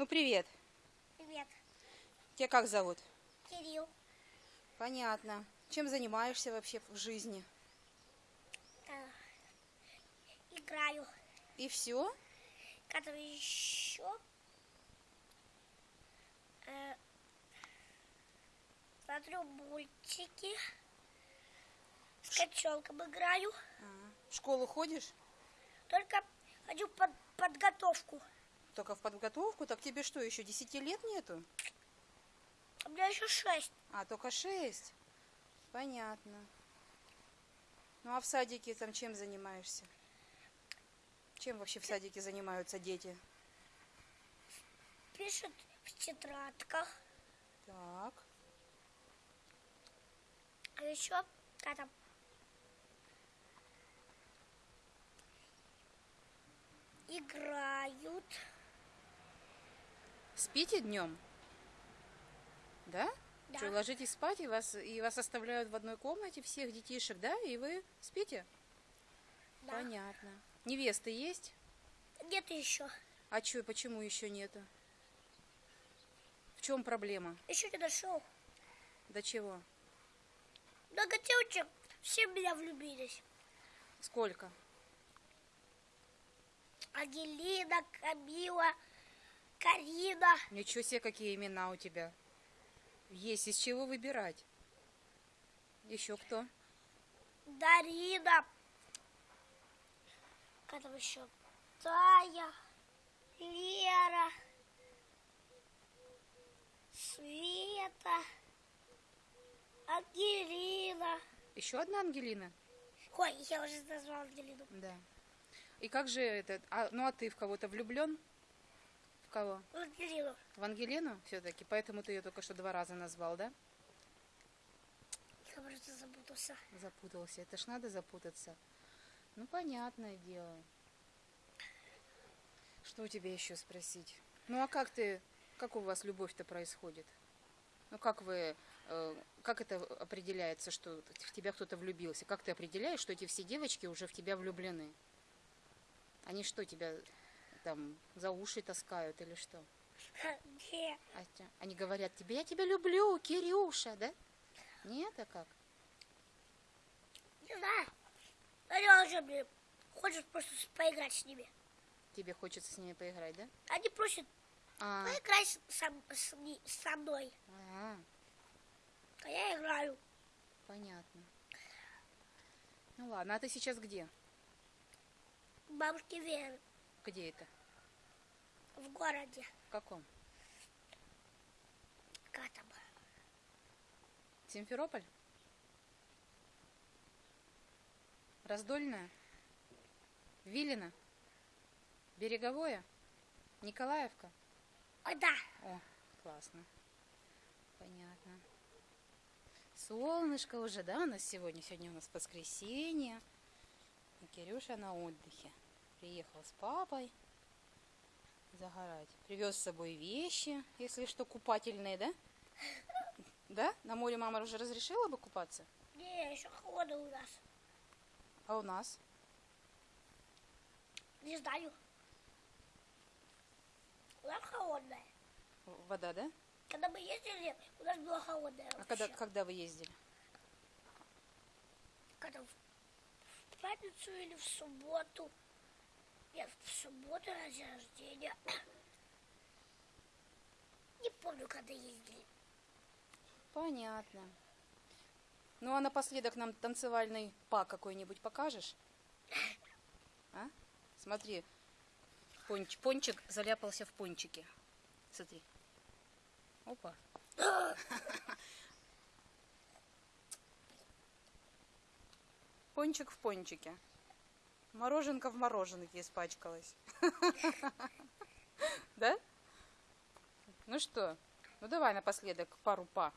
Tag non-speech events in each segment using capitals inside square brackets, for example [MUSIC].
Ну, привет. Привет, Тебя как зовут? Кирилл. Понятно. Чем занимаешься вообще в жизни? Э, играю. И все? Который еще э, смотрю мультики. С котенком играю. В школу ходишь? Только хочу под подготовку. Только в подготовку? Так тебе что, еще 10 лет нету? У меня еще шесть. А, только 6? Понятно. Ну, а в садике там чем занимаешься? Чем вообще в садике занимаются дети? Пишут в тетрадках. Так. А еще там играют. Спите днем? Да? Да. Что, ложитесь спать, и вас, и вас оставляют в одной комнате всех детишек, да? И вы спите? Да. Понятно. Невесты есть? Нет еще. А чё, почему еще нету? В чем проблема? Еще не дошел. До чего? Много девочек все в меня влюбились. Сколько? Ангелина, Камила, Карина. Ничего себе, какие имена у тебя. Есть из чего выбирать. Еще кто? Дарина. Как там еще? Тая, Лера, Света, Ангелина. Еще одна Ангелина? Ой, я уже назвала Ангелину. Да. И как же это? А, ну а ты в кого-то влюблен? В кого? Ангелину. В Ангелину все-таки? Поэтому ты ее только что два раза назвал, да? Я просто запутался. Запутался. Это ж надо запутаться. Ну, понятное дело. Что у тебя еще спросить? Ну, а как ты, как у вас любовь-то происходит? Ну, как вы, э, как это определяется, что в тебя кто-то влюбился? Как ты определяешь, что эти все девочки уже в тебя влюблены? Они что, тебя там за уши таскают или что? Не, А те- Они говорят тебе, я тебя люблю, Кирюша, да? Нет, а как? не знаю. Они уже, блин, хочет просто поиграть с ними. Тебе хочется с ними поиграть, да? Они просят А, поиграть с- со, с со мной. а, А я играю. понятно. Ну ладно, а ты сейчас где? Бабушки Веры Где это? в городе. В каком? Как там? Симферополь? Раздольная? Вилина? Береговое? Николаевка? Ой, да. О, классно. Понятно. Солнышко уже, да, у нас сегодня? Сегодня у нас воскресенье. И Кирюша на отдыхе. Приехал с папой загорать. Привез с собой вещи, если что, купательные, да? Да? На море мама уже разрешила бы купаться? Не, еще холодно у нас. А у нас? Не знаю. У нас холодная. Вода, да? Когда мы ездили, у нас было холодная А вообще. когда, когда вы ездили? Когда в пятницу или в субботу. Нет, в субботу на день рождения. [COUGHS] Не помню, когда ездили. Понятно. Ну а напоследок нам танцевальный па какой-нибудь покажешь? [COUGHS] А? Смотри, понч- пончик заляпался в пончике. Смотри. Опа. [COUGHS] Пончик в пончике. Мороженка в мороженке испачкалась. [LAUGHS] Да? Ну что? Ну давай напоследок пару па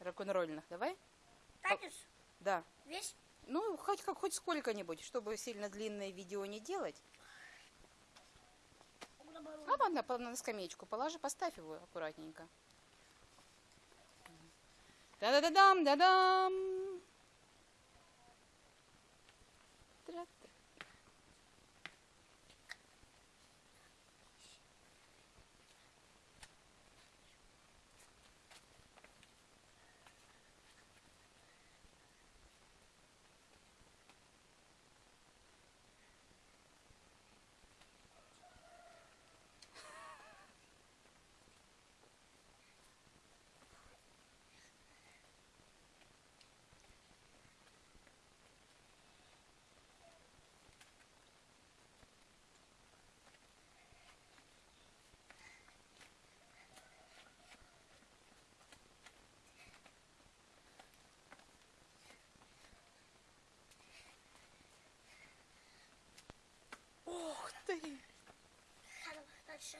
рок-н-ролльных. Давай? Танец Да. весь Ну, хоть как хоть сколько-нибудь, чтобы сильно длинное видео не делать. А ладно, по- на скамеечку положи, поставь его аккуратненько. Да-да-да-дам, да-дам. Тра-та. Дальше.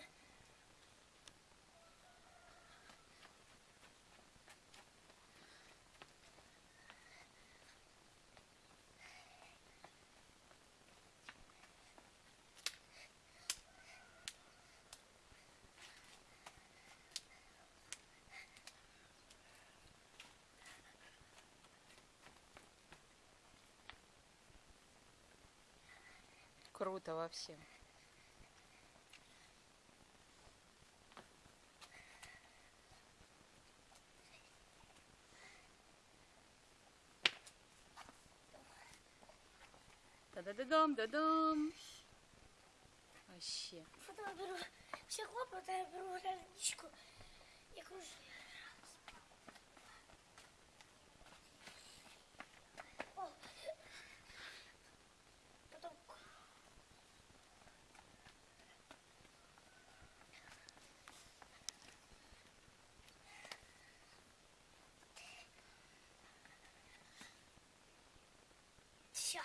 Круто вообще. Да-да-да-дам, да-дам. Вообще. Потом беру все хлопоты, я беру водичку и кружу. Потом все.